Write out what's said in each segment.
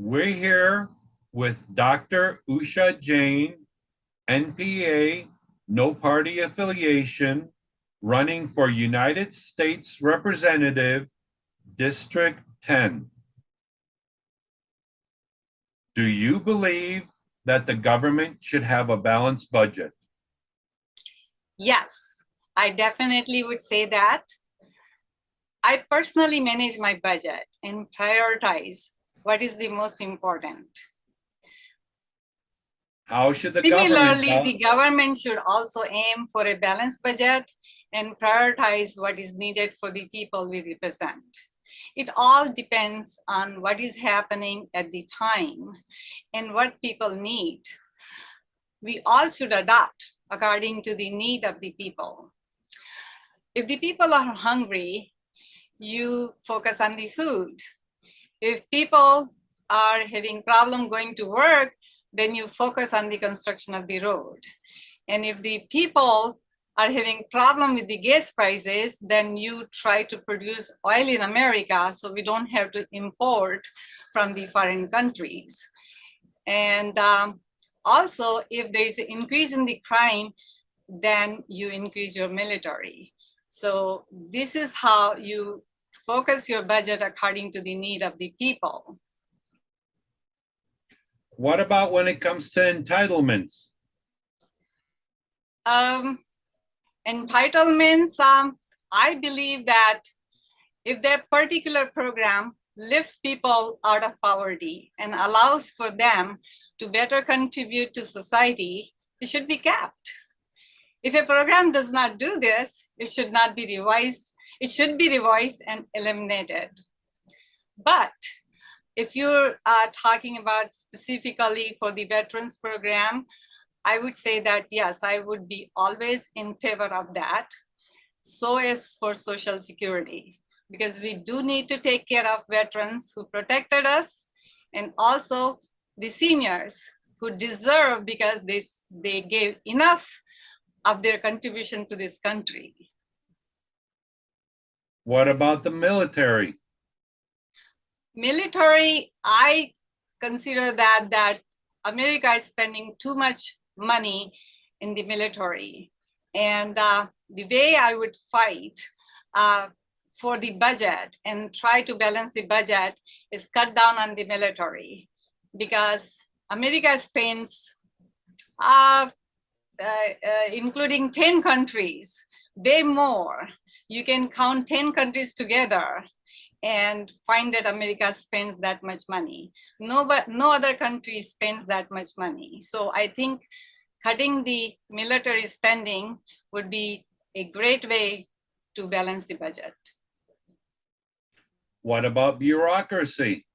We're here with Dr. Usha Jain, NPA, no party affiliation, running for United States Representative, District 10. Do you believe that the government should have a balanced budget? Yes, I definitely would say that. I personally manage my budget and prioritize what is the most important. How should the? Similarly, bal- the government should also aim for a balanced budget and prioritize what is needed for the people we represent. It all depends on what is happening at the time and what people need. We all should adapt according to the need of the people. If the people are hungry, you focus on the food. If people are having problem going to work, then you focus on the construction of the road. And if the people are having problem with the gas prices, then you try to produce oil in America so we don't have to import from the foreign countries. And um, also, if there is an increase in the crime, then you increase your military. So this is how you focus your budget according to the need of the people. What about when it comes to entitlements? Um, entitlements, um, I believe that if that particular program lifts people out of poverty and allows for them to better contribute to society, it should be capped. If a program does not do this, it should not be revised. It should be revised and eliminated. But if you're uh, talking about specifically for the veterans program, I would say that yes, I would be always in favor of that. So is for Social Security, because we do need to take care of veterans who protected us and also the seniors who deserve because they, they gave enough of their contribution to this country. What about the military? Military, I consider that that America is spending too much money in the military. And uh, the way I would fight uh, for the budget and try to balance the budget is cut down on the military because America spends, uh, uh, uh, including 10 countries, way more. You can count 10 countries together and find that America spends that much money. No, but no other country spends that much money. So I think cutting the military spending would be a great way to balance the budget. What about bureaucracy?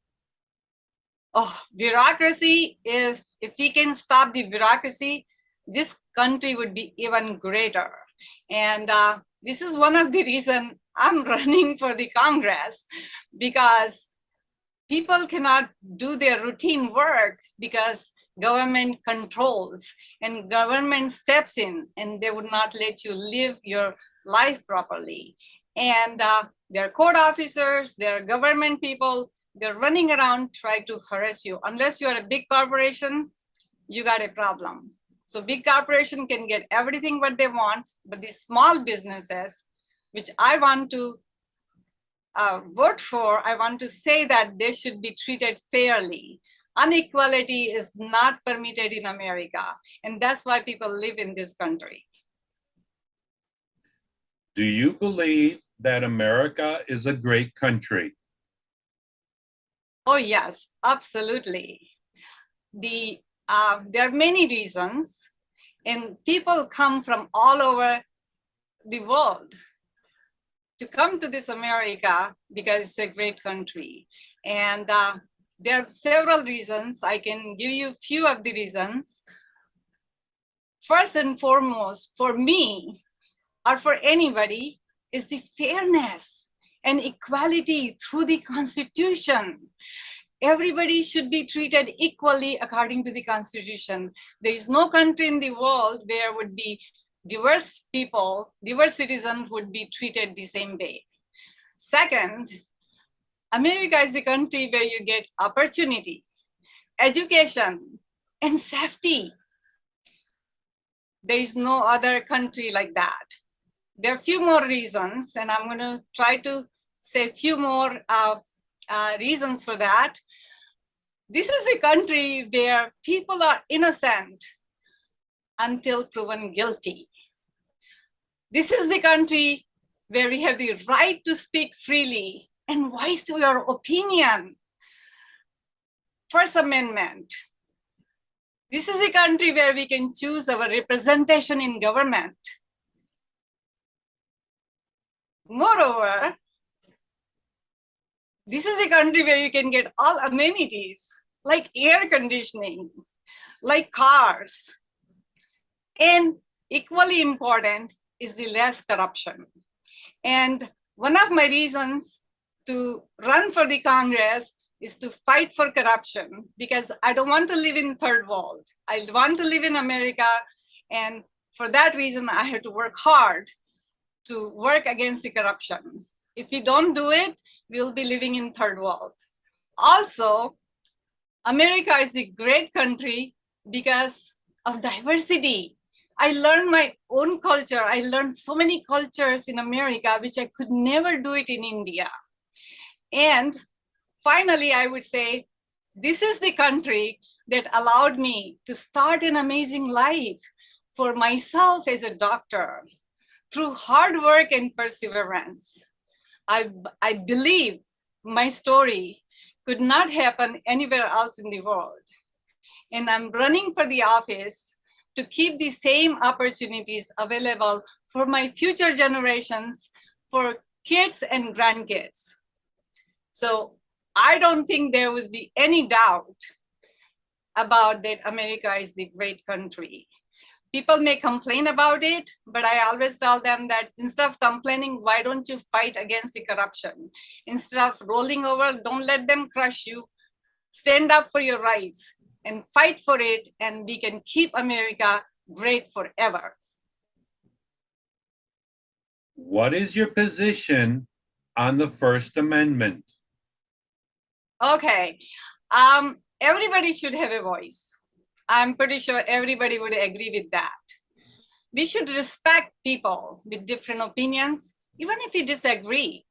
Oh, bureaucracy is, if we can stop the bureaucracy, this country would be even greater. And uh, this is one of the reason I'm running for the Congress because people cannot do their routine work because government controls and government steps in and they would not let you live your life properly. And uh, their court officers, their government people, they're running around try to harass you. Unless you're a big corporation, you got a problem. So big corporation can get everything what they want, but these small businesses, which I want to uh, vote for, I want to say that they should be treated fairly. Unequality is not permitted in America, and that's why people live in this country. Do you believe that America is a great country? Oh yes, absolutely. The uh, there are many reasons, and people come from all over the world to come to this America because it's a great country. And uh, there are several reasons. I can give you a few of the reasons. First and foremost, for me, or for anybody, is the fairness and equality through the Constitution. Everybody should be treated equally according to the Constitution. There is no country in the world where would be diverse people, diverse citizens would be treated the same way. Second, America is a country where you get opportunity. education, and safety. There is no other country like that. There are a few more reasons, and I'm going to try to say a few more uh, uh, reasons for that. This is the country where people are innocent until proven guilty. This is the country where we have the right to speak freely and voice your opinion. First Amendment. This is the country where we can choose our representation in government. Moreover, this is a country where you can get all amenities like air conditioning, like cars. And equally important is the less corruption. And one of my reasons to run for the Congress is to fight for corruption because I don't want to live in third world. I want to live in America. And for that reason, I have to work hard to work against the corruption. If we don't do it, we'll be living in third world. Also, America is the great country because of diversity. I learned my own culture. I learned so many cultures in America, which I could never do it in India. And finally, I would say, this is the country that allowed me to start an amazing life for myself as a doctor through hard work and perseverance. I, I believe my story could not happen anywhere else in the world. And I'm running for the office to keep the same opportunities available for my future generations, for kids and grandkids. So I don't think there would be any doubt about that America is the great country people may complain about it, but I always tell them that instead of complaining, why don't you fight against the corruption? Instead of rolling over, don't let them crush you. Stand up for your rights and fight for it, and we can keep America great forever. What is your position on the First Amendment? Okay, um, everybody should have a voice. I'm pretty sure everybody would agree with that. We should respect people with different opinions, even if we disagree.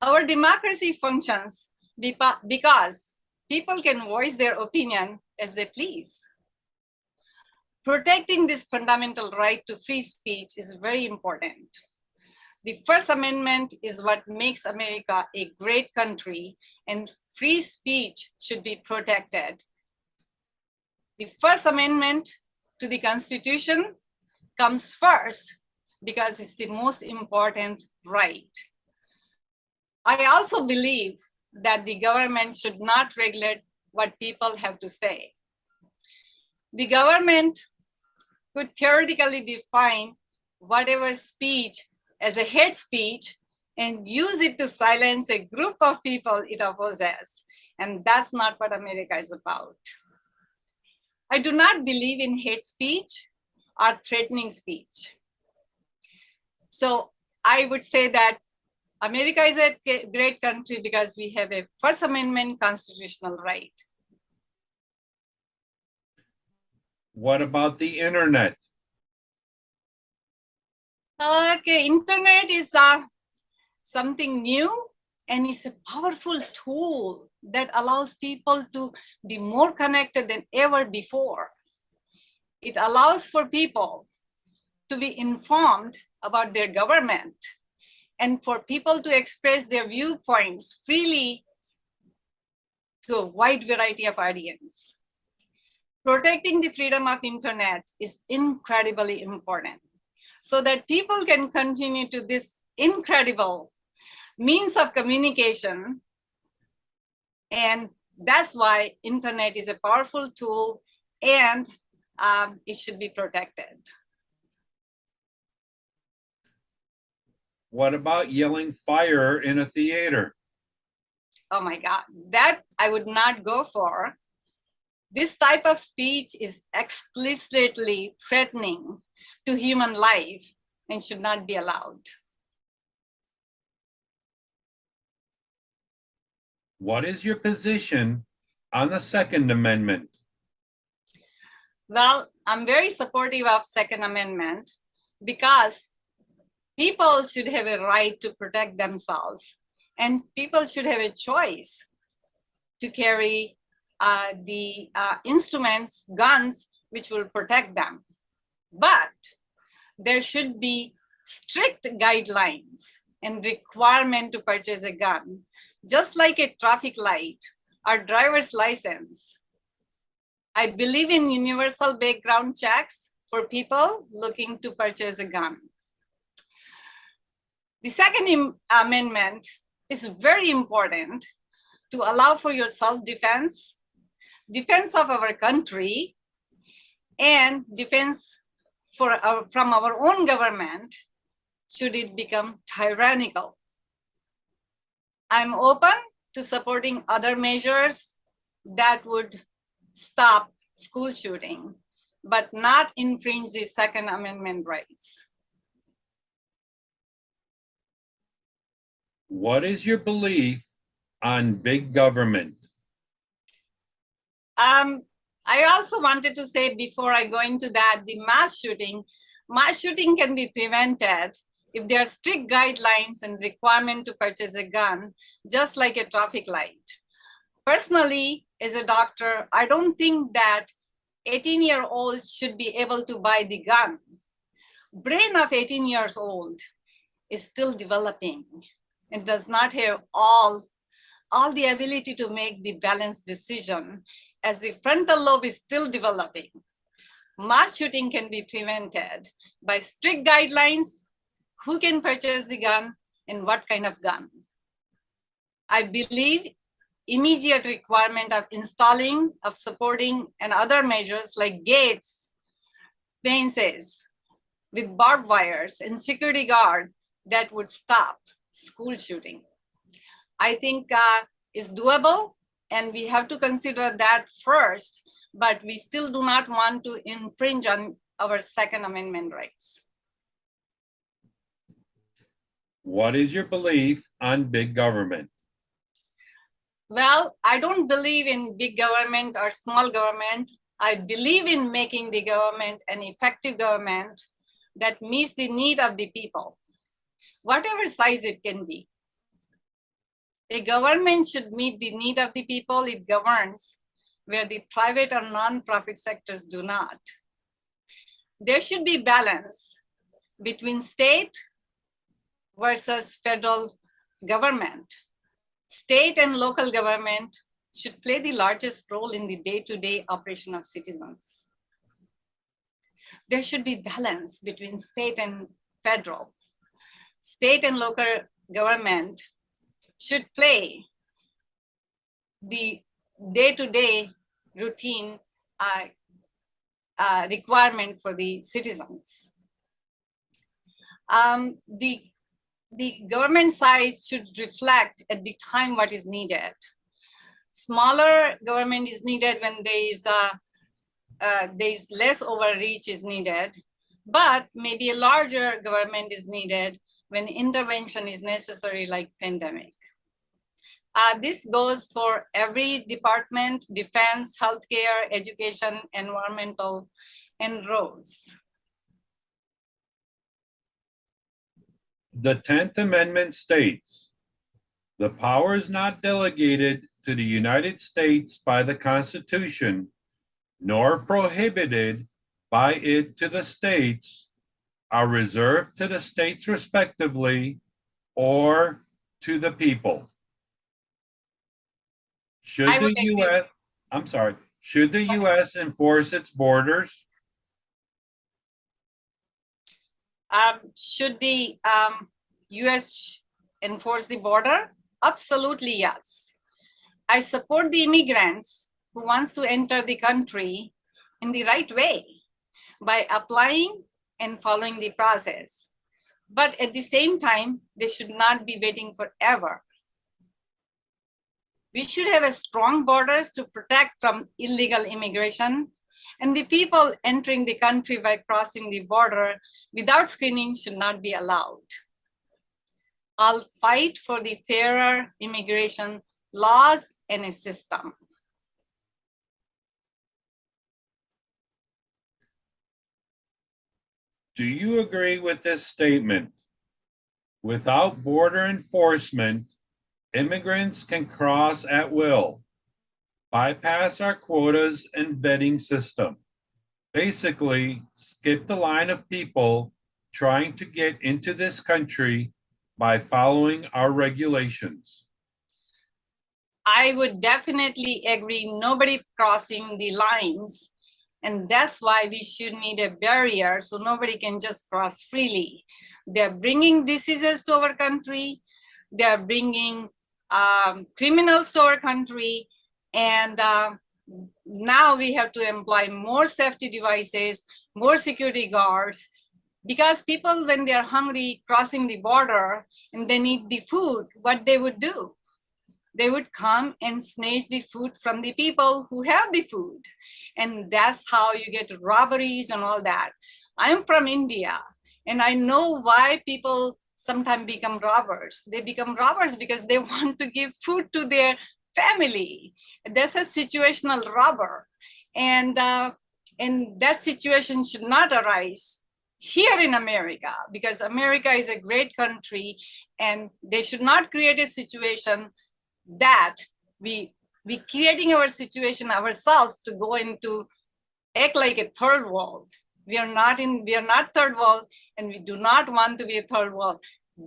Our democracy functions because people can voice their opinion as they please. Protecting this fundamental right to free speech is very important. The First Amendment is what makes America a great country and free speech should be protected the First Amendment to the Constitution comes first because it's the most important right. I also believe that the government should not regulate what people have to say. The government could theoretically define whatever speech as a hate speech and use it to silence a group of people it opposes. And that's not what America is about. I do not believe in hate speech or threatening speech. So I would say that America is a great country because we have a First Amendment constitutional right. What about the internet? Okay, internet is uh, something new and it's a powerful tool that allows people to be more connected than ever before. It allows for people to be informed about their government and for people to express their viewpoints freely to a wide variety of audience. Protecting the freedom of internet is incredibly important so that people can continue to this incredible means of communication and that's why internet is a powerful tool and um, it should be protected. What about yelling fire in a theater? Oh my God, that I would not go for. This type of speech is explicitly threatening to human life and should not be allowed. What is your position On the Second Amendment, Well, I'm very supportive of Second Amendment because people should have a right to protect themselves and people should have a choice to carry uh, the uh, instruments, guns, which will protect them. But there should be strict guidelines and requirement to purchase a gun, just like a traffic light or driver's license. I believe in universal background checks for people looking to purchase a gun. The second amendment is very important to allow for your self-defense, defense of our country, and defense for our, from our own government should it become tyrannical. I'm open to supporting other measures that would stop school shooting, but not infringe the Second Amendment rights. what is your belief on big government? Um, I also wanted to say before I go into that, the mass shooting, mass shooting can be prevented if there are strict guidelines and requirement to purchase a gun, just like a traffic light. Personally, as a doctor, I don't think that 18 year olds should be able to buy the gun. Brain of 18 years old is still developing and does not have all, all the ability to make the balanced decision as the frontal lobe is still developing. Mass shooting can be prevented by strict guidelines, who can purchase the gun and what kind of gun. I believe immediate requirement of installing, of supporting and other measures like gates, fences with barbed wires and security guard that would stop school shooting. I think uh, is doable and we have to consider that first, but we still do not want to infringe on our Second Amendment rights. What is your belief on big government? Well, I don't believe in big government or small government. I believe in making the government an effective government that meets the need of the people, whatever size it can be. A government should meet the need of the people it governs, where the private or non-profit sectors do not. There should be balance between state versus federal government. State and local government should play the largest role in the day-to-day operation of citizens. There should be balance between state and federal. State and local government should play the day-to-day routine uh, uh, requirement for the citizens. Um, the, the government side should reflect at the time what is needed. Smaller government is needed when there is uh, uh, there is less overreach is needed, but maybe a larger government is needed when intervention is necessary like pandemic. Uh, this goes for every department, defense, healthcare, education, environmental, and roads. The Tenth Amendment states, "The power is not delegated to the United States by the Constitution, nor prohibited by it to the states, are reserved to the states respectively, or to the people." Should the. US, I'm sorry, should the US enforce its borders? Um, should the um, US enforce the border? Absolutely, yes. I support the immigrants who wants to enter the country in the right way by applying and following the process. But at the same time, they should not be waiting forever. We should have a strong borders to protect from illegal immigration and the people entering the country by crossing the border without screening should not be allowed. I'll fight for the fairer immigration laws and a system. Do you agree with this statement? Without border enforcement, immigrants can cross at will bypass our quotas and vetting system. Basically, skip the line of people trying to get into this country by following our regulations. I would definitely agree, nobody crossing the lines. And that's why we should need a barrier so nobody can just cross freely. They're bringing diseases to our country. They're bringing um, criminals to our country. And uh, now we have to employ more safety devices, more security guards, because people, when they're hungry crossing the border and they need the food, what they would do? They would come and snatch the food from the people who have the food. And that's how you get robberies and all that. I'm from India and I know why people sometimes become robbers. They become robbers because they want to give food to their family. That's a situational robber. And, uh, and that situation should not arise here in America because America is a great country and they should not create a situation that we we creating our situation ourselves to go into act like a third world. We are not in we are not third world and we do not want to be a third world.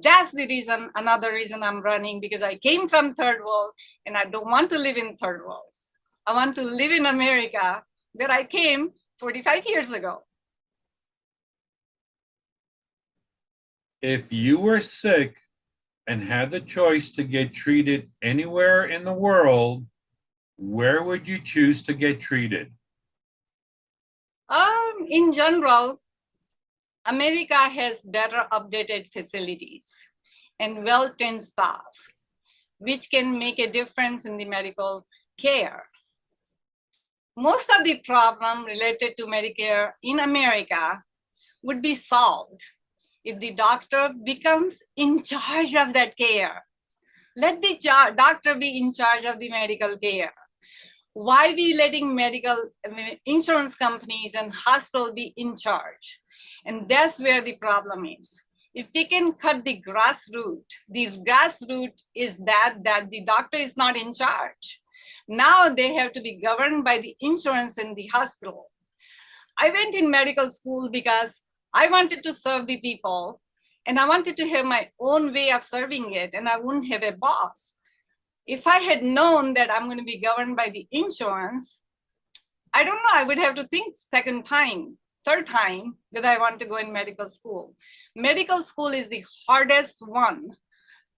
That's the reason, another reason I'm running because I came from third world and I don't want to live in third world. I want to live in America where I came 45 years ago. If you were sick and had the choice to get treated anywhere in the world, where would you choose to get treated? Um, in general, America has better updated facilities and well-trained staff, which can make a difference in the medical care. Most of the problem related to Medicare in America would be solved if the doctor becomes in charge of that care. Let the doctor be in charge of the medical care. Why are we letting medical insurance companies and hospital be in charge? And that's where the problem is. If we can cut the grassroots, the grassroots is that, that the doctor is not in charge. Now they have to be governed by the insurance in the hospital. I went in medical school because I wanted to serve the people and I wanted to have my own way of serving it and I wouldn't have a boss. If I had known that I'm going to be governed by the insurance, I don't know, I would have to think second time, third time that I want to go in medical school. Medical school is the hardest one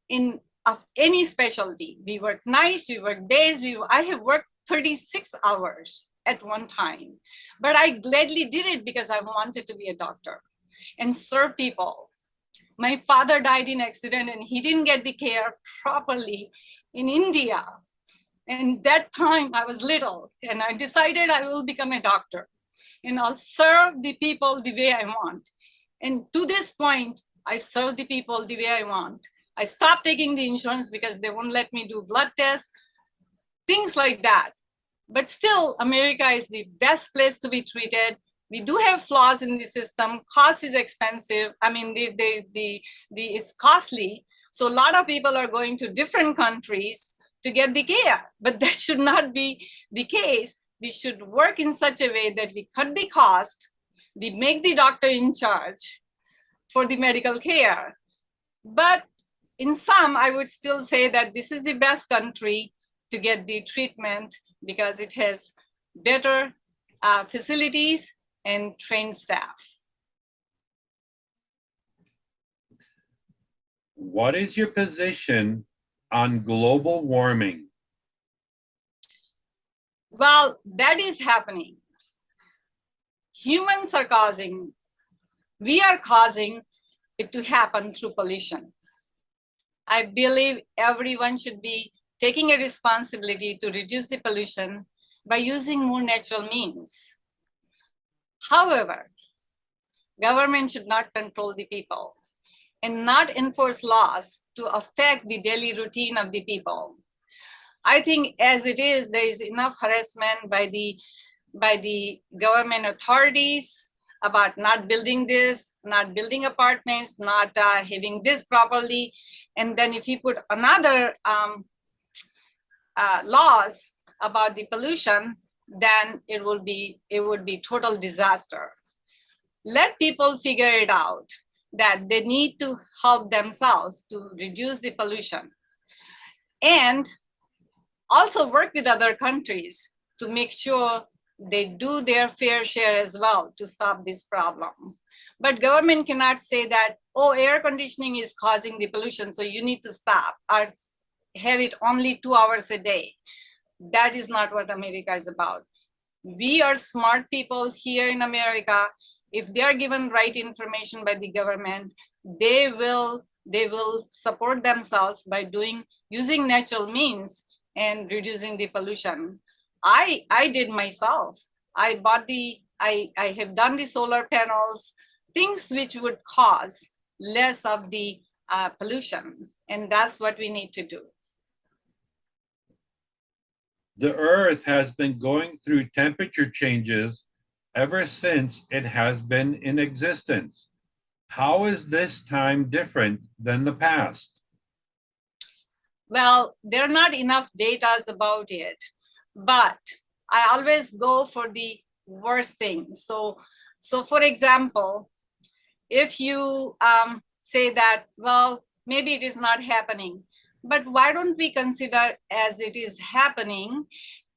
in of any specialty. We work nights, we work days, we I have worked 36 hours at one time. But I gladly did it because I wanted to be a doctor and serve people. My father died in accident and he didn't get the care properly in India. And that time I was little and I decided I will become a doctor and I'll serve the people the way I want. And to this point, I serve the people the way I want. I stopped taking the insurance because they won't let me do blood tests, things like that. But still, America is the best place to be treated. We do have flaws in the system. Cost is expensive. I mean, the, the, the, the, it's costly. So a lot of people are going to different countries to get the care, but that should not be the case. We should work in such a way that we cut the cost, we make the doctor in charge for the medical care. But in some, I would still say that this is the best country to get the treatment because it has better uh, facilities and trained staff. What is your position on global warming? Well, that is happening. Humans are causing, we are causing it to happen through pollution. I believe everyone should be taking a responsibility to reduce the pollution by using more natural means. However, government should not control the people and not enforce laws to affect the daily routine of the people. I think as it is, there is enough harassment by the, by the government authorities. about not building this, not building apartments, not uh, having this properly. And then if you put another um, uh, laws about the pollution, then it will be it would be total disaster. Let people figure it out that they need to help themselves to reduce the pollution and also work with other countries to make sure they do their fair share as well to stop this problem. But government cannot say that, oh, air conditioning is causing the pollution, so you need to stop or have it only two hours a day. That is not what America is about. We are smart people here in America. If they are given right information by the government, they will they will support themselves by doing using natural means and reducing the pollution. I I did myself. I bought the I I have done the solar panels, things which would cause less of the uh, pollution, and that's what we need to do. The earth has been going through temperature changes ever since it has been in existence. How is this time different than the past? Well, there are not enough data about it, but I always go for the worst thing. So, so for example, if you um, say that, well, maybe it is not happening, but why don't we consider as it is happening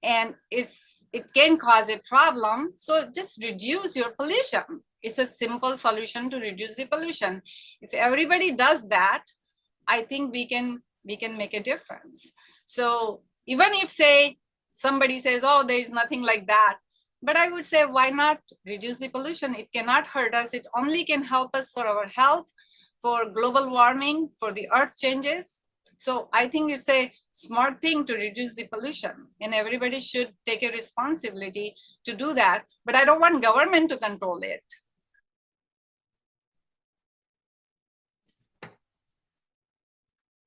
and it's it can cause a problem, so just reduce your pollution. It's a simple solution to reduce the pollution. If everybody does that, I think we can we can make a difference. So even if say somebody says, oh, there is nothing like that, but I would say, why not reduce the pollution? It cannot hurt us. It only can help us for our health, for global warming, for the earth changes. So I think it's a smart thing to reduce the pollution and everybody should take a responsibility to do that. But I don't want government to control it.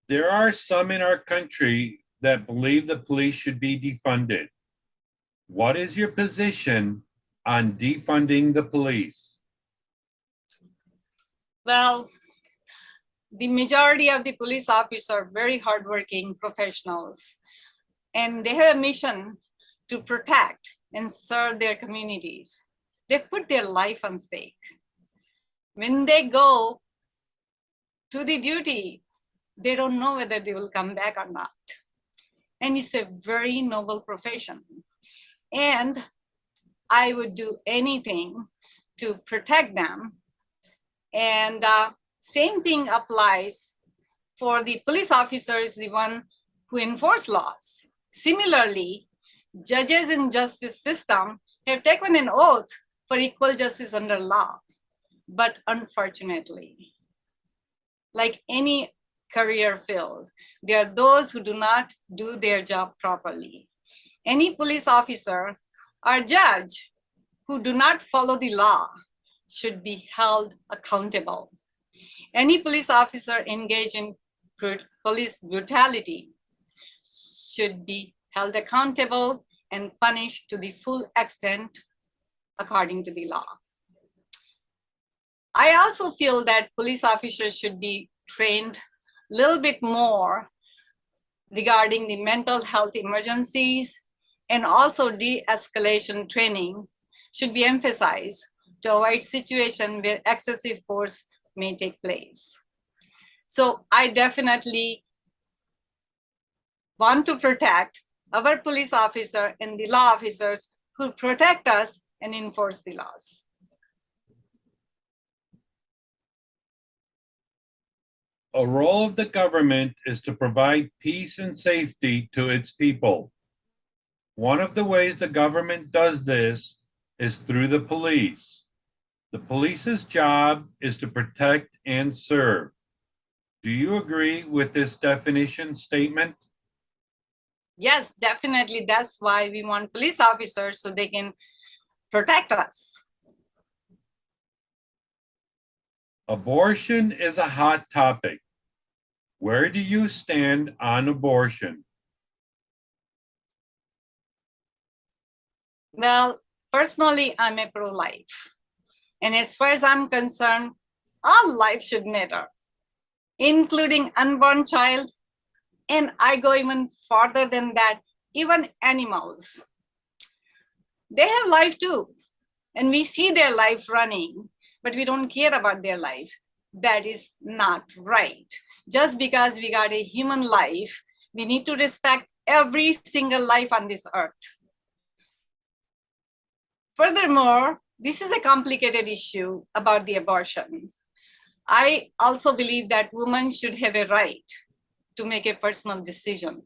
There are some in our country that believe the police should be defunded. What is your position on defunding the police? Well, the majority of the police officers are very hardworking professionals, and they have a mission to protect and serve their communities. They put their life on stake. When they go to the duty, they don't know whether they will come back or not. And it's a very noble profession. And I would do anything to protect them. And uh, same thing applies for the police officers, the one who enforce laws. Similarly, judges in justice system have taken an oath for equal justice under law. But unfortunately, like any career field, there are those who do not do their job properly. Any police officer or judge who do not follow the law should be held accountable. Any police officer engaged in police brutality should be held accountable and punished to the full extent according to the law. I also feel that police officers should be trained little bit more regarding the mental health emergencies and also de-escalation training should be emphasized to avoid situation where excessive force may take place. So I definitely want to protect our police officer and the law officers who protect us and enforce the laws. A role of the government is to provide peace and safety to its people. One of the ways the government does this is through the police. The police's job is to protect and serve. Do you agree with this definition statement? Yes, definitely. That's why we want police officers so they can protect us. Abortion is a hot topic. Where do you stand on abortion? Well, personally, I'm a pro-life. And as far as I'm concerned, all life should matter, including unborn child. And I go even farther than that, even animals. They have life too. And we see their life running, but we don't care about their life. That is not right. Just because we got a human life, we need to respect every single life on this earth. Furthermore, this is a complicated issue about the abortion. I also believe that women should have a right to make a personal decision.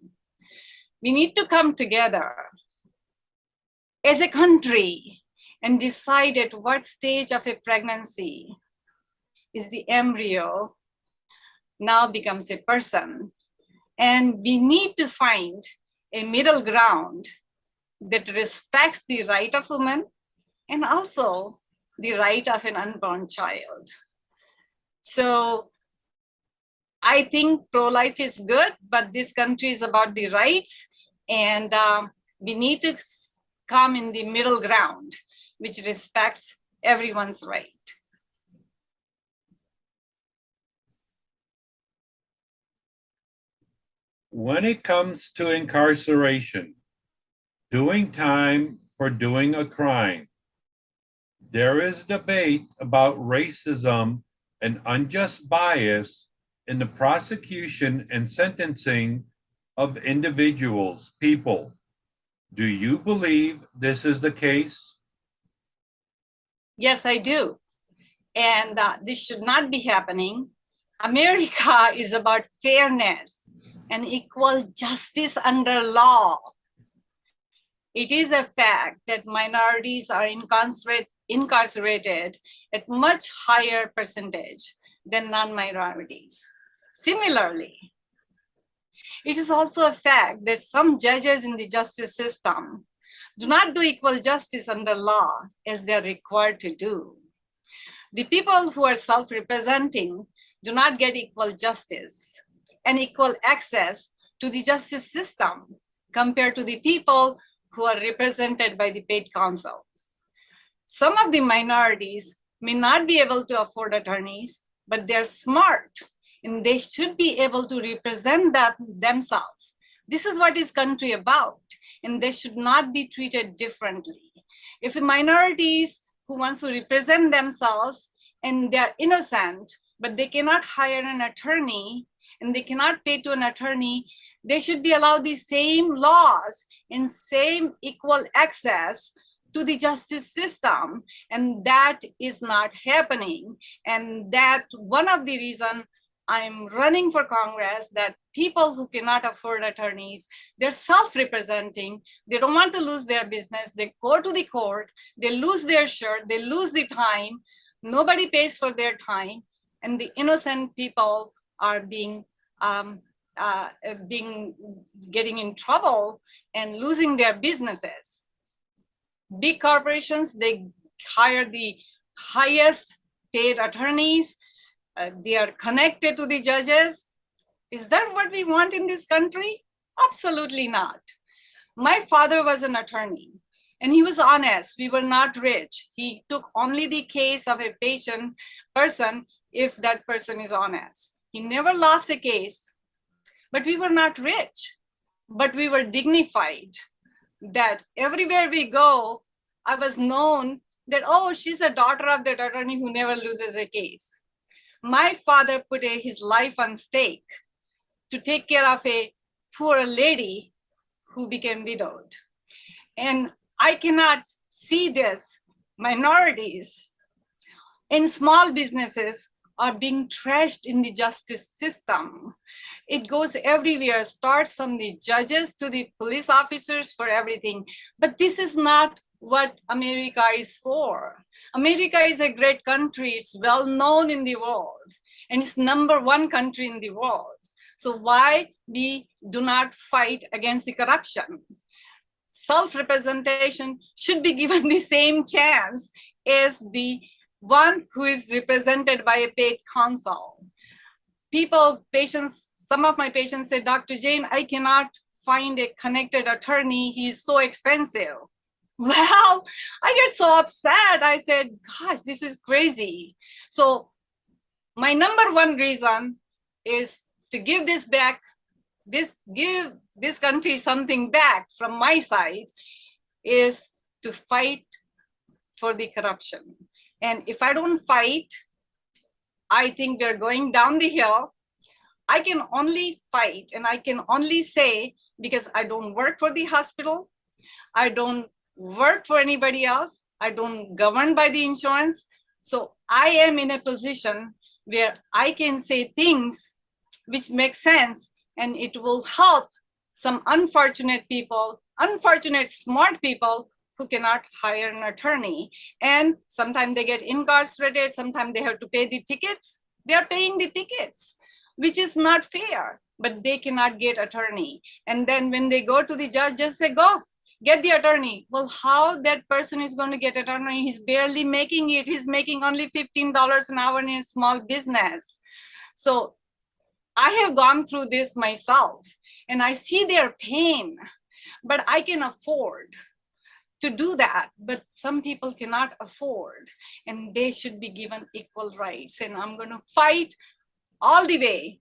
We need to come together as a country and decide at what stage of a pregnancy is the embryo now becomes a person. And we need to find a middle ground that respects the right of women and also the right of an unborn child. So I think pro-life is good, but this country is about the rights and um, we need to come in the middle ground, which respects everyone's right. When it comes to incarceration, doing time for doing a crime, there is debate about racism and unjust bias in the prosecution and sentencing of individuals, people. Do you believe this is the case? Yes, I do. And uh, this should not be happening. America is about fairness and equal justice under law. It is a fact that minorities are incarcerate, incarcerated at much higher percentage than non-minorities. Similarly, it is also a fact that some judges in the justice system do not do equal justice under law as they are required to do. The people who are self-representing do not get equal justice and equal access to the justice system compared to the people who are represented by the paid counsel. Some of the minorities may not be able to afford attorneys, but they're smart and they should be able to represent that themselves. This is what is country about, and they should not be treated differently. If the minorities who wants to represent themselves and they're innocent, but they cannot hire an attorney and they cannot pay to an attorney, they should be allowed the same laws and same equal access to the justice system. And that is not happening. And that one of the reason I'm running for Congress that people who cannot afford attorneys, they're self-representing, they don't want to lose their business, they go to the court, they lose their shirt, they lose the time, nobody pays for their time, and the innocent people are being um, uh, being getting in trouble and losing their businesses. Big corporations, they hire the highest paid attorneys. Uh, they are connected to the judges. Is that what we want in this country? Absolutely not. My father was an attorney and he was honest. We were not rich. He took only the case of a patient person if that person is honest. He never lost a case, but we were not rich, but we were dignified that everywhere we go, I was known that, oh, she's a daughter of that attorney who never loses a case. My father put a, his life on stake to take care of a poor lady who became widowed. And I cannot see this minorities in small businesses are being trashed in the justice system. It goes everywhere, starts from the judges to the police officers for everything. But this is not what America is for. America is a great country. It's well known in the world and it's number one country in the world. So why we do not fight against the corruption? Self-representation should be given the same chance as the one who is represented by a paid counsel. People, patients, some of my patients say, Dr. Jain, I cannot find a connected attorney. He's so expensive. Well, I get so upset. I said, gosh, this is crazy. So my number one reason is to give this back, this give this country something back from my side is to fight for the corruption. And if I don't fight, I think we're going down the hill. I can only fight and I can only say, because I don't work for the hospital, I don't work for anybody else, I don't govern by the insurance. So I am in a position where I can say things which make sense and it will help some unfortunate people, unfortunate smart people who cannot hire an attorney. And sometimes they get incarcerated, sometimes they have to pay the tickets. They are paying the tickets, which is not fair, but they cannot get attorney. And then when they go to the judge, just say, go, get the attorney. Well, how that person is going to get attorney? He's barely making it. He's making only $15 an hour in a small business. So I have gone through this myself and I see their pain, but I can afford to do that, but some people cannot afford and they should be given equal rights. And I'm going to fight all the way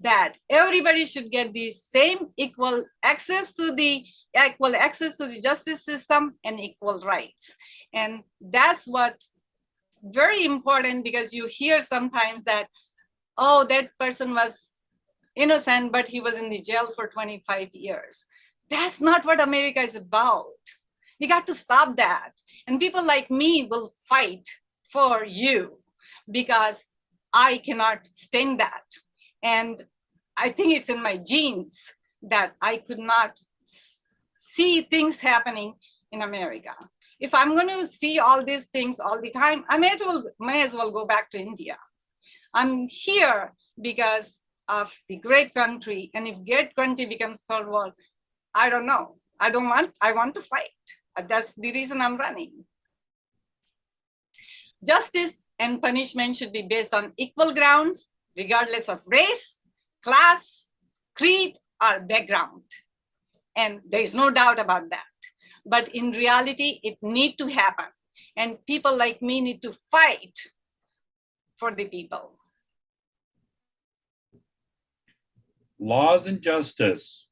that everybody should get the same equal access to the equal access to the justice system and equal rights. And that's what very important because you hear sometimes that, oh, that person was innocent, but he was in the jail for 25 years. That's not what America is about. We got to stop that. And people like me will fight for you because I cannot stand that. And I think it's in my genes that I could not see things happening in America. If I'm going to see all these things all the time, I may as well, may as well go back to India. I'm here because of the great country. And if great country becomes third world, I don't know. I don't want, I want to fight. Uh, that's the reason I'm running. Justice and punishment should be based on equal grounds, regardless of race, class, creed, or background. And there's no doubt about that. But in reality, it need to happen. And people like me need to fight for the people. Laws and justice.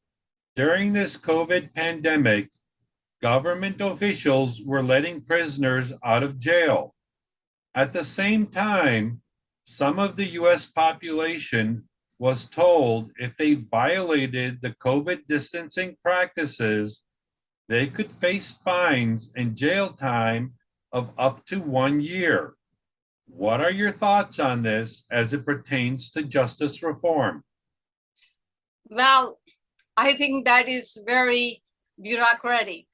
During this COVID pandemic, government officials were letting prisoners out of jail. At the same time, some of the US population was told if they violated the COVID distancing practices, they could face fines and jail time of up to one year. What are your thoughts on this as it pertains to justice reform? Well, I think that is very bureaucratic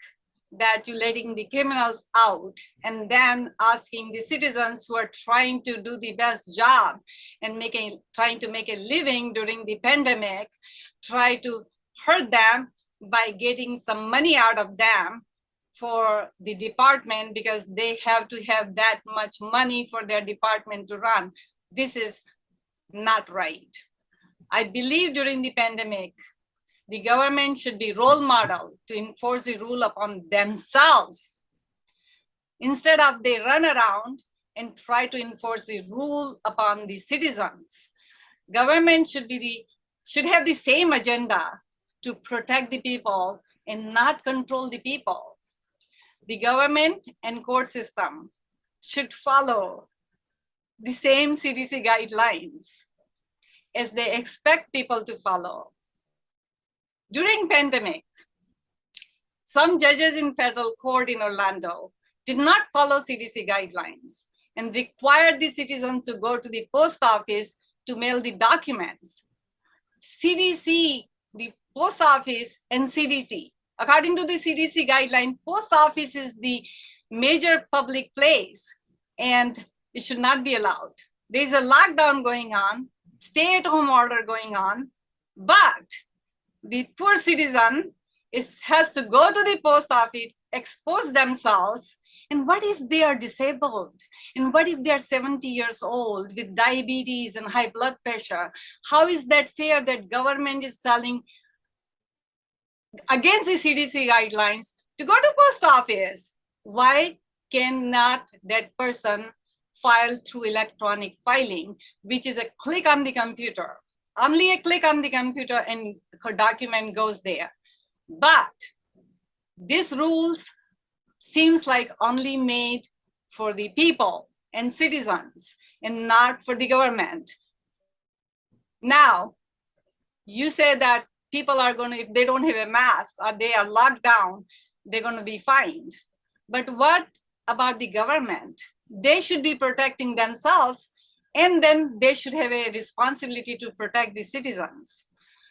that you're letting the criminals out and then asking the citizens who are trying to do the best job and making trying to make a living during the pandemic try to hurt them by getting some money out of them for the department because they have to have that much money for their department to run. This is not right. I believe during the pandemic the government should be role model to enforce the rule upon themselves. Instead of they run around and try to enforce the rule upon the citizens. Government should be the should have the same agenda to protect the people and not control the people. The government and court system should follow the same CDC guidelines as they expect people to follow. During pandemic, some judges in federal court in Orlando did not follow CDC guidelines and required the citizens to go to the post office to mail the documents. CDC, the post office and CDC, according to the CDC guideline, post office is the major public place and it should not be allowed. There's a lockdown going on, stay at home order going on, but the poor citizen is, has to go to the post office, expose themselves, and what if they are disabled? And what if they are 70 years old with diabetes and high blood pressure? How is that fair that government is telling against the CDC guidelines to go to post office. Why cannot that person file through electronic filing, which is a click on the computer? Only a click on the computer and her document goes there. But this rules seems like only made for the people and citizens and not for the government. Now, you say that people are going to, if they don't have a mask or they are locked down, they're going to be fined. But what about the government? They should be protecting themselves and then they should have a responsibility to protect the citizens.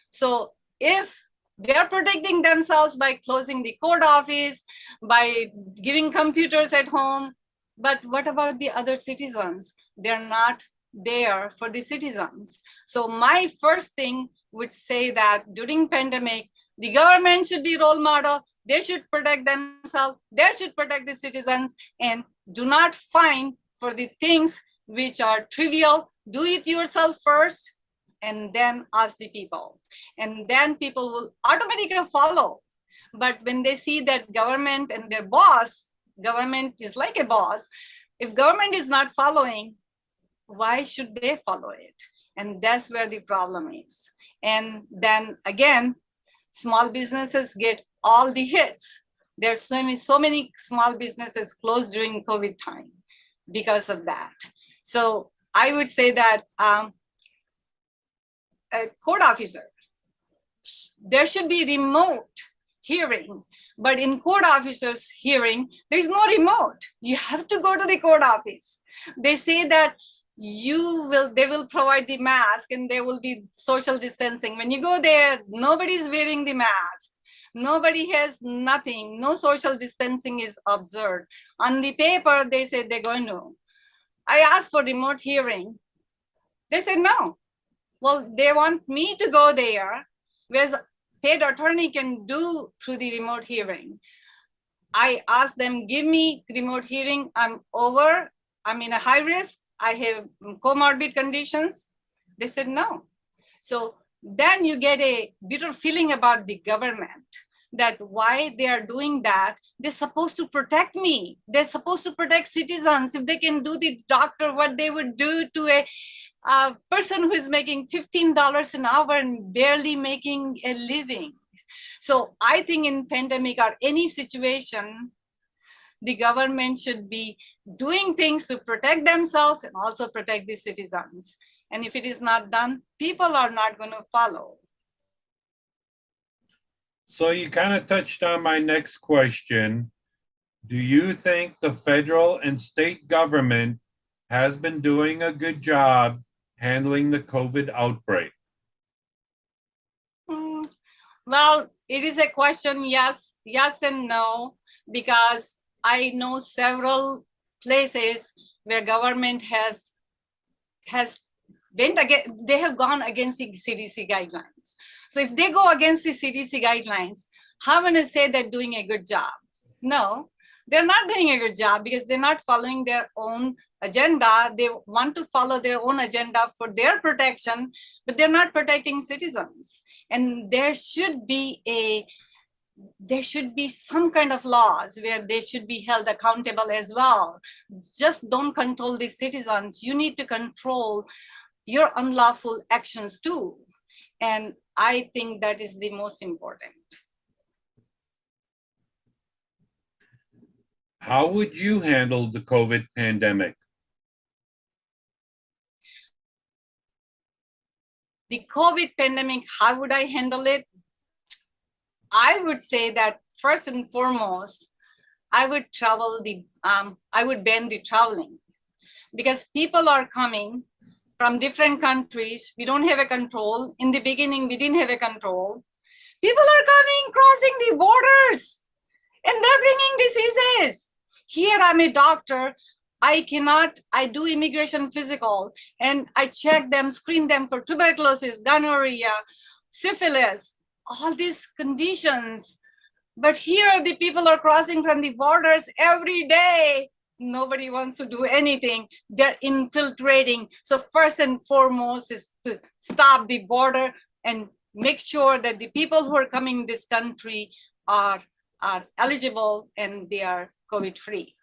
So if they're protecting themselves by closing the court office, by giving computers at home, but what about the other citizens? They're not there for the citizens. So my first thing would say that during pandemic, the government should be role model. They should protect themselves. They should protect the citizens and do not fine for the things which are trivial. Do it yourself first and then ask the people. And then people will automatically follow. But when they see that government and their boss, government is like a boss, if government is not following, why should they follow it? And that's where the problem is. And then again, small businesses get all the hits. There's so many, so many small businesses closed during COVID time because of that. So I would say that um, a court officer, there should be remote hearing, but in court officers hearing, there's no remote. You have to go to the court office. They say that you will they will provide the mask and there will be social distancing when you go there nobody's wearing the mask nobody has nothing no social distancing is observed on the paper they say they're going to i asked for remote hearing. They said no. Well they want me to go there whereas paid attorney can do through the remote hearing. I asked them give me remote hearing. I'm over. I'm in a high risk. I have comorbid conditions? They said no. So then you get a bitter feeling about the government that why they are doing that, they're supposed to protect me. They're supposed to protect citizens. If they can do the doctor what they would do to a, a person who is making $15 an hour and barely making a living. So I think in pandemic or any situation, the government should be doing things to protect themselves and also protect the citizens. And if it is not done, people are not going to follow. So you kind of touched on my next question. Do you think the federal and state government has been doing a good job handling the COVID outbreak? Hmm, well, it is a question, yes, yes and no, because I know several places where government has has went again they have gone against the cdc guidelines so if they go against the cdc guidelines how can I say they're doing a good job no they're not doing a good job because they're not following their own agenda they want to follow their own agenda for their protection but they're not protecting citizens and there should be a there should be some kind of laws where they should be held accountable as well. Just don't control the citizens. You need to control your unlawful actions too. And I think that is the most important. How would you handle the COVID pandemic? The COVID pandemic, how would I handle it? I would say that first and foremost, I would travel the, um, I would ban the traveling because people are coming from different countries. We don't have a control. In the beginning, we didn't have a control. People are coming, crossing the borders, and they're bringing diseases. Here, I'm a doctor. I cannot, I do immigration physical, and I check them, screen them for tuberculosis, gonorrhea, syphilis, all these conditions. But here the people are crossing from the borders every day. Nobody wants to do anything. They're infiltrating. So first and foremost is to stop the border and make sure that the people who are coming this country are are eligible and they are COVID-free.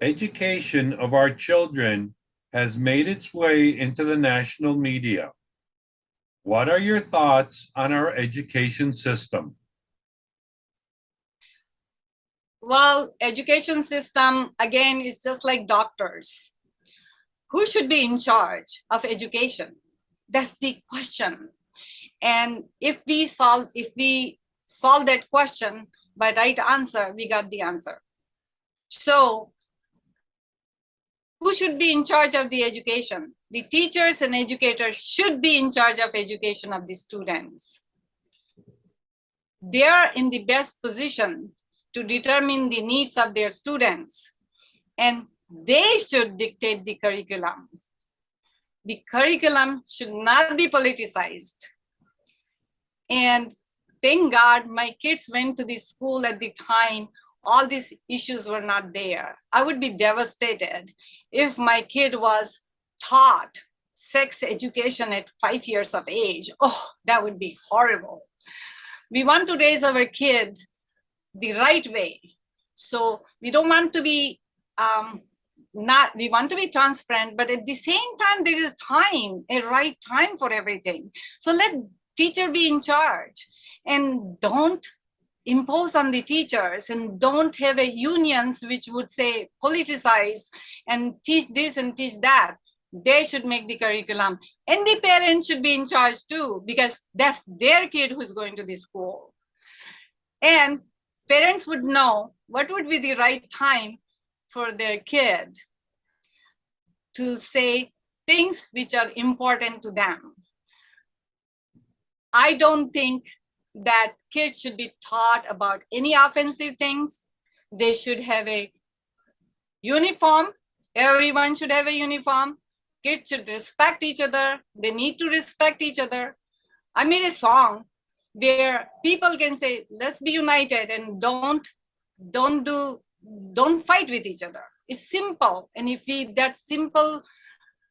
Education of our children has made its way into the national media. What are your thoughts on our education system? Well, education system, again, is just like doctors. Who should be in charge of education? That's the question. And if we solve, if we solve that question by right answer, we got the answer. So who should be in charge of the education? The teachers and educators should be in charge of education of the students. They are in the best position to determine the needs of their students and they should dictate the curriculum. The curriculum should not be politicized. And thank God my kids went to the school at the time all these issues were not there. I would be devastated if my kid was taught sex education at five years of age. Oh, that would be horrible. We want to raise our kid the right way. So we don't want to be um, not, we want to be transparent, but at the same time, there is a time, a right time for everything. So let teacher be in charge and don't impose on the teachers and don't have a unions which would say politicize and teach this and teach that they should make the curriculum and the parents should be in charge too because that's their kid who's going to the school and parents would know what would be the right time for their kid to say things which are important to them i don't think that kids should be taught about any offensive things. They should have a uniform. Everyone should have a uniform. Kids should respect each other. They need to respect each other. I made a song where people can say, let's be united and don't, don't do, don't fight with each other. It's simple. And if we, that simple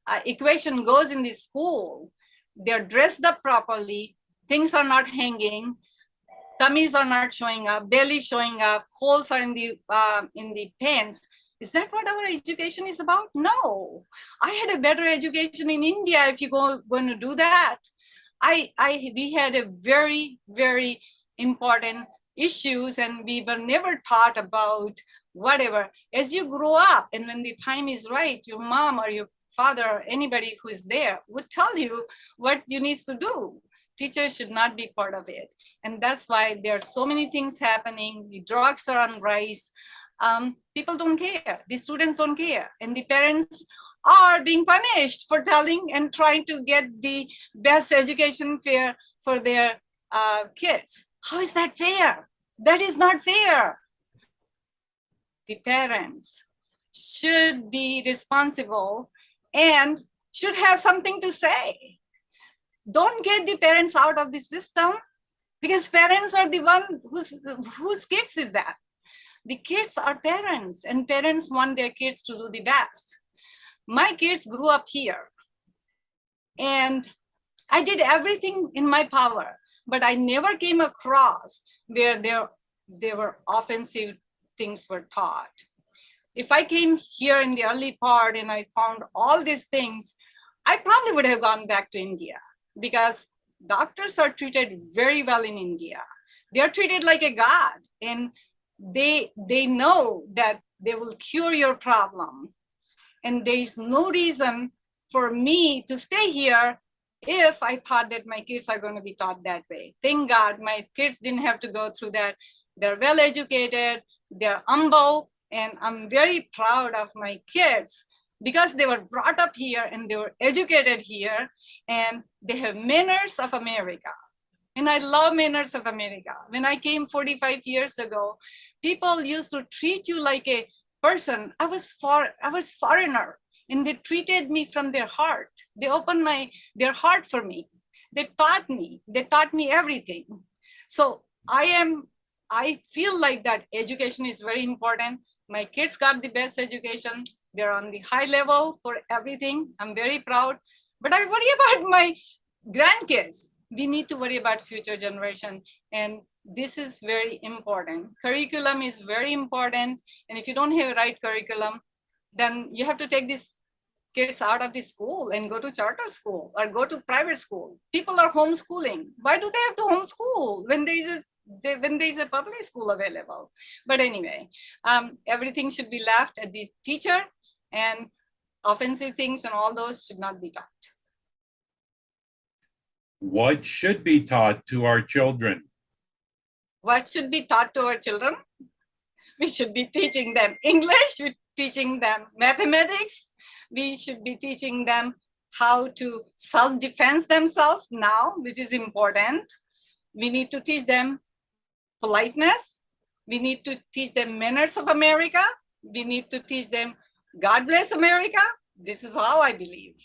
uh, equation goes in the school, they're dressed up properly, things are not hanging, tummies are not showing up, belly showing up, holes are in the uh, in the pants. Is that what our education is about? No. I had a better education in India if you go going to do that. I, I we had a very, very important issues and we were never taught about whatever. As you grow up and when the time is right, your mom or your father or anybody who is there would tell you what you need to do teachers should not be part of it. And that's why there are so many things happening. The drugs are on rise. Um, people don't care. The students don't care. And the parents are being punished for telling and trying to get the best education fair for their uh, kids. How is that fair? That is not fair. The parents should be responsible and should have something to say don't get the parents out of the system because parents are the one whose whose kids is that the kids are parents and parents want their kids to do the best my kids grew up here and i did everything in my power but i never came across where there there were offensive things were taught if i came here in the early part and i found all these things i probably would have gone back to india because doctors are treated very well in India. They're treated like a god and they, they know that they will cure your problem. And there is no reason for me to stay here if I thought that my kids are going to be taught that way. Thank God my kids didn't have to go through that. They're well educated, they're humble, and I'm very proud of my kids because they were brought up here and they were educated here and they have manners of America. And I love manners of America. When I came 45 years ago, people used to treat you like a person. I was for I was foreigner and they treated me from their heart. They opened my their heart for me. They taught me, they taught me everything. So I am, I feel like that education is very important. My kids got the best education. They're on the high level for everything. I'm very proud, but I worry about my grandkids. we need to worry about future generation. And this is very important. Curriculum is very important. And if you don't have right curriculum, then you have to take these kids out of the school and go to charter school or go to private school. People are homeschooling. Why do they have to homeschool when there is a they- when there is a public school available? But anyway, um, everything should be left at the teacher and offensive things and all those should not be taught. What should be taught to our children? What should be taught to our children? We should be teaching them English, we're teaching them mathematics, we should be teaching them how to self-defense themselves now, which is important. We need to teach them politeness. We need to teach them manners of America. We need to teach them God bless America. This is how I believe.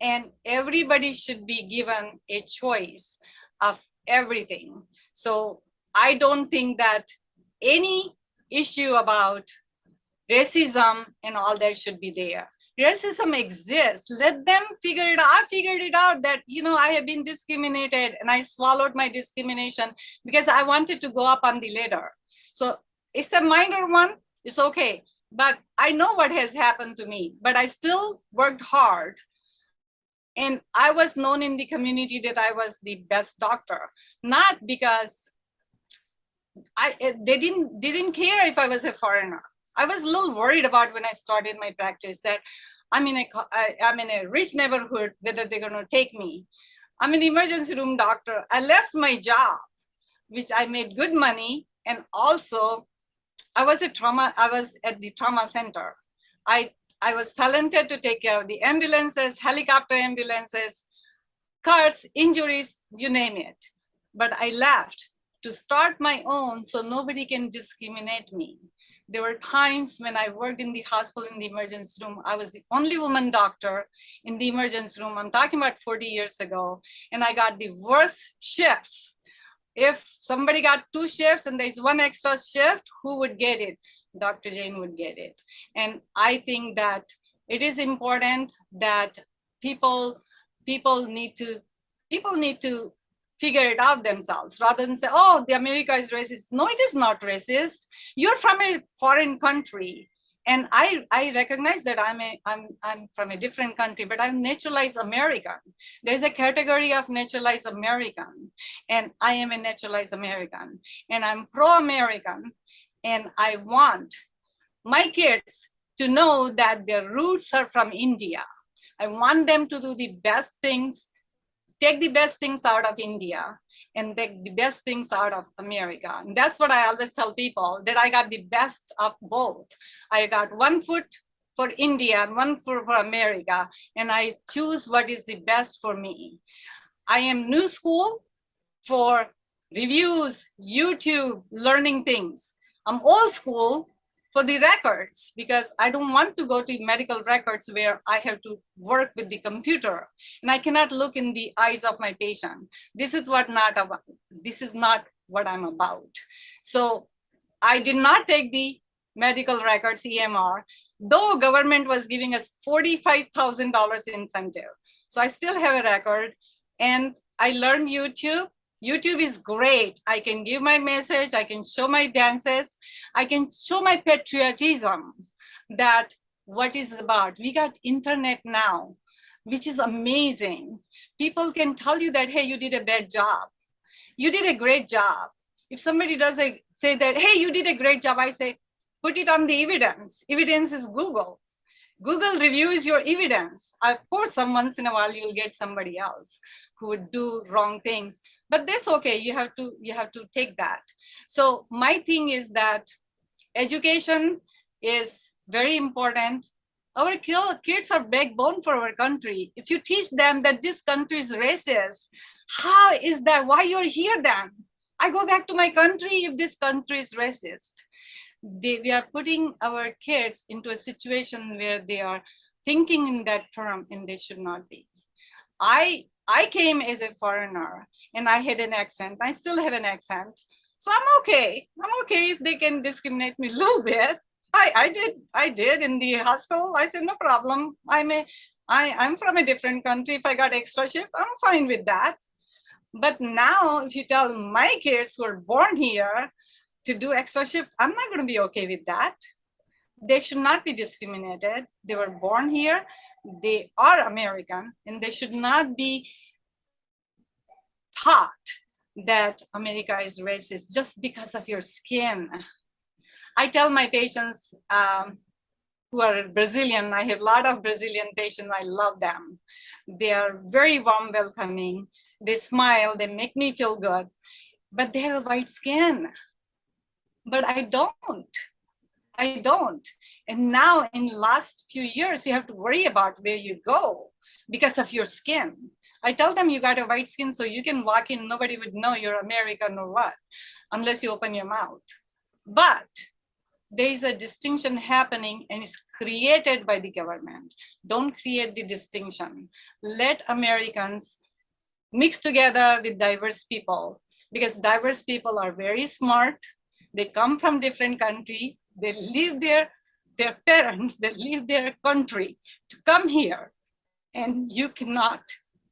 And everybody should be given a choice of everything. So I don't think that any issue about racism and all that should be there. Racism exists. Let them figure it out. I figured it out that, you know, I have been discriminated and I swallowed my discrimination because I wanted to go up on the ladder. So it's a minor one, it's okay. But I know what has happened to me, but I still worked hard. And I was known in the community that I was the best doctor, not because I eh, they didn't they didn't care if I was a foreigner. I was a little worried about when I started my practice that I'm in a I, am in a rich neighborhood whether they're going to take me. I'm an emergency room doctor. I left my job, which I made good money, and also I was a trauma. I was at the trauma center. I I was talented to take care of the ambulances, helicopter ambulances, cuts, injuries, you name it. But I left to start my own so nobody can discriminate me. There were times when I worked in the hospital in the emergency room. I was the only woman doctor in the emergency room. I'm talking about 40 years ago, and I got the worst shifts. If somebody got two shifts and there's one extra shift, who would get it? Dr. Jain would get it. And I think that it is important that people people need to people need to figure it out themselves rather than say, oh, the America is racist. No, it is not racist. You're from a foreign country. And I, I recognize that I'm, a, I'm, I'm from a different country, but I'm naturalized American. There's a category of naturalized American, and I am a naturalized American, and I'm pro-American, and I want my kids to know that their roots are from India. I want them to do the best things take the best things out of India and take the best things out of America. And that's what I always tell people that I got the best of both. I got one foot for India and one foot for America, and I choose what is the best for me. I am new school for reviews, YouTube, learning things. I'm old school for the records because I don't want to go to medical records where I have to work with the computer and I cannot look in the eyes of my patient. This is what not about. This is not what I'm about. So I did not take the medical records EMR, though government was giving us $45,000 incentive. So I still have a record and I learned YouTube YouTube is great. I can give my message, I can show my dances, I can show my patriotism that what is about. We got internet now, which is amazing. People can tell you that, hey, you did a bad job. You did a great job. If somebody does a, say that, hey, you did a great job, I say, put it on the evidence. Evidence is Google. Google reviews your evidence. Of course, some once in a while you'll get somebody else who would do wrong things, but that's okay. You have to you have to take that. So my thing is that education is very important. Our kids are backbone for our country. If you teach them that this country is racist, how is that? Why you're here then? I go back to my country if this country is racist they, we are putting our kids into a situation where they are thinking in that term and they should not be. I, I came as a foreigner and I had an accent. I still have an accent. So I'm okay. I'm okay if they can discriminate me a little bit. I, I did, I did in the hospital. I said, no problem. I'm a, I, I'm from a different country. If I got extra shift, I'm fine with that. But now, if you tell my kids who are born here to do extra shift, I'm not going to be okay with that. They should not be discriminated. They were born here, they are American, and they should not be taught that America is racist just because of your skin. I tell my patients um, who are Brazilian, I have a lot of Brazilian patients, I love them. They are very warm welcoming. They smile, they make me feel good, but they have a white skin. But I don't. I don't. And now in last few years, you have to worry about where you go because of your skin. I tell them you got a white skin so you can walk in, nobody would know you're American or what, unless you open your mouth. But there is a distinction happening and it's created by the government. Don't create the distinction. Let Americans mix together with diverse people because diverse people are very smart. They come from different country. They leave their, their parents, they leave their country to come here and you cannot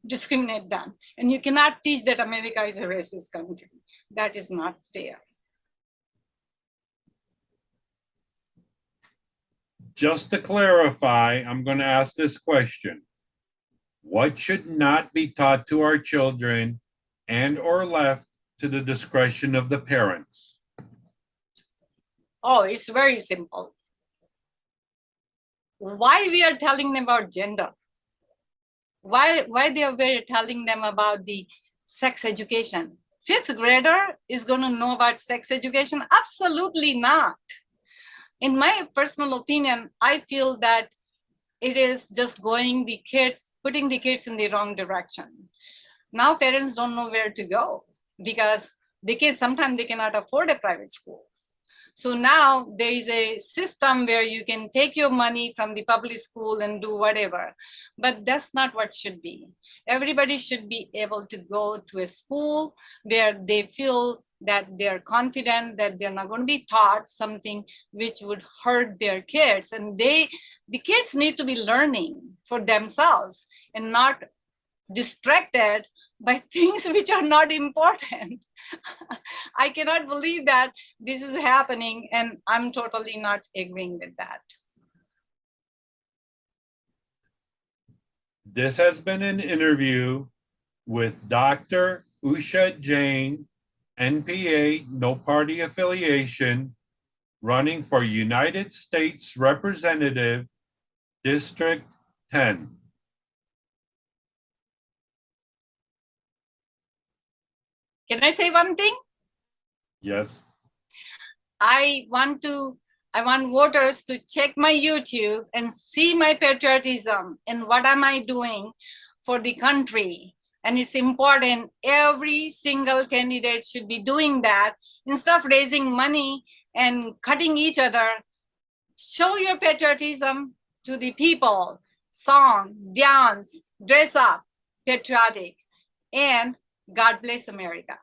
discriminate them. And you cannot teach that America is a racist country. That is not fair. Just to clarify, I'm going to ask this question. What should not be taught to our children and or left to the discretion of the parents? Oh, it's very simple. Why we are telling them about gender? Why, why they are very telling them about the sex education? Fifth grader is going to know about sex education? Absolutely not. In my personal opinion, I feel that it is just going the kids, putting the kids in the wrong direction. Now parents don't know where to go because the kids, sometimes they cannot afford a private school. So now there is a system where you can take your money from the public school and do whatever, but that's not what should be. Everybody should be able to go to a school where they feel that they're confident that they're not going to be taught something which would hurt their kids. And they, the kids need to be learning for themselves and not distracted by things which are not important. I cannot believe that this is happening and I'm totally not agreeing with that. This has been an interview with Dr. Usha Jain, NPA, no party affiliation, running for United States Representative, District 10. Can I say one thing? Yes, I want to, I want voters to check my YouTube and see my patriotism and what am I doing for the country. And it's important, every single candidate should be doing that instead of raising money and cutting each other. Show your patriotism to the people, song, dance, dress up, patriotic, and God bless America.